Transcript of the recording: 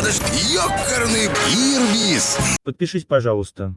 ладушки, ёкарный ирбис. Подпишись, пожалуйста.